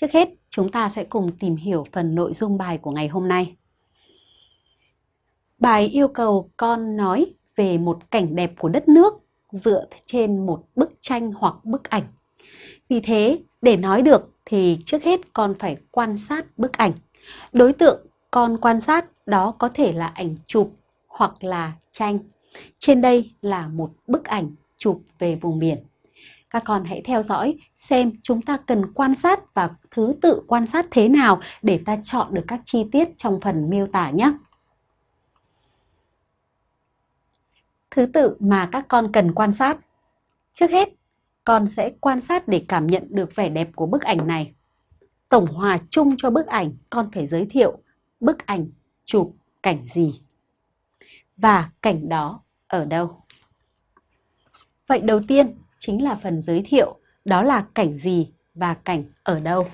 Trước hết, chúng ta sẽ cùng tìm hiểu phần nội dung bài của ngày hôm nay. Bài yêu cầu con nói về một cảnh đẹp của đất nước dựa trên một bức tranh hoặc bức ảnh. Vì thế, để nói được thì trước hết con phải quan sát bức ảnh. Đối tượng con quan sát đó có thể là ảnh chụp hoặc là tranh. Trên đây là một bức ảnh chụp về vùng biển. Các con hãy theo dõi xem chúng ta cần quan sát và thứ tự quan sát thế nào để ta chọn được các chi tiết trong phần miêu tả nhé. Thứ tự mà các con cần quan sát. Trước hết, con sẽ quan sát để cảm nhận được vẻ đẹp của bức ảnh này. Tổng hòa chung cho bức ảnh, con phải giới thiệu bức ảnh chụp cảnh gì và cảnh đó ở đâu. Vậy đầu tiên chính là phần giới thiệu, đó là cảnh gì và cảnh ở đâu.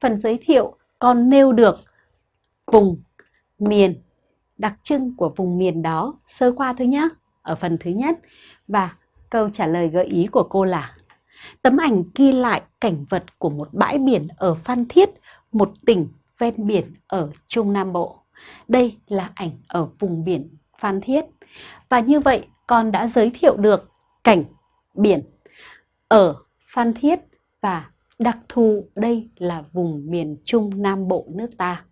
Phần giới thiệu còn nêu được vùng, miền, đặc trưng của vùng miền đó sơ qua thôi nhé, ở phần thứ nhất. Và câu trả lời gợi ý của cô là Tấm ảnh ghi lại cảnh vật của một bãi biển ở Phan Thiết, một tỉnh ven biển ở Trung Nam Bộ. Đây là ảnh ở vùng biển Phan Thiết. Và như vậy con đã giới thiệu được cảnh biển ở Phan Thiết và đặc thù đây là vùng miền Trung Nam Bộ nước ta.